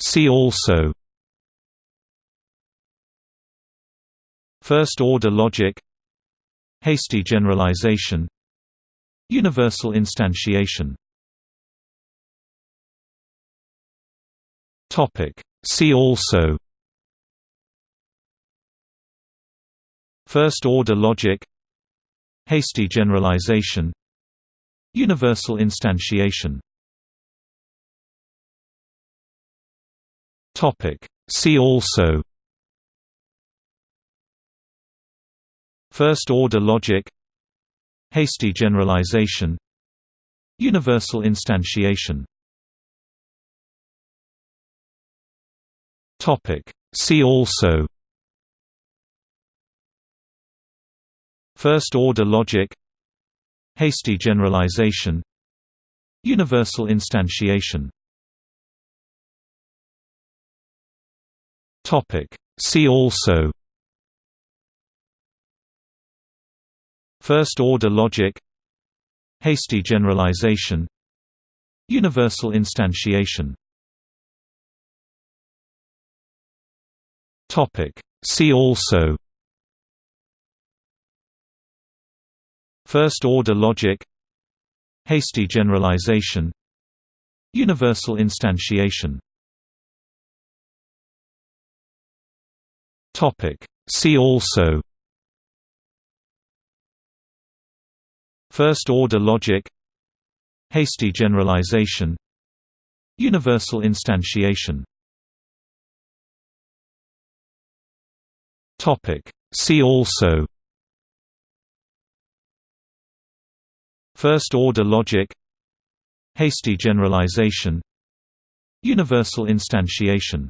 See also First-order logic Hasty generalization Universal instantiation Topic. See also First-order logic Hasty generalization Universal instantiation See also First-order logic Hasty generalization Universal instantiation Topic. See also First-order logic Hasty generalization Universal instantiation See also First-order logic Hasty generalization Universal instantiation Topic. See also First-order logic Hasty generalization Universal instantiation See also. First-order logic. Hasty generalization. Universal instantiation. Topic. See also. First-order logic. Hasty generalization. Universal instantiation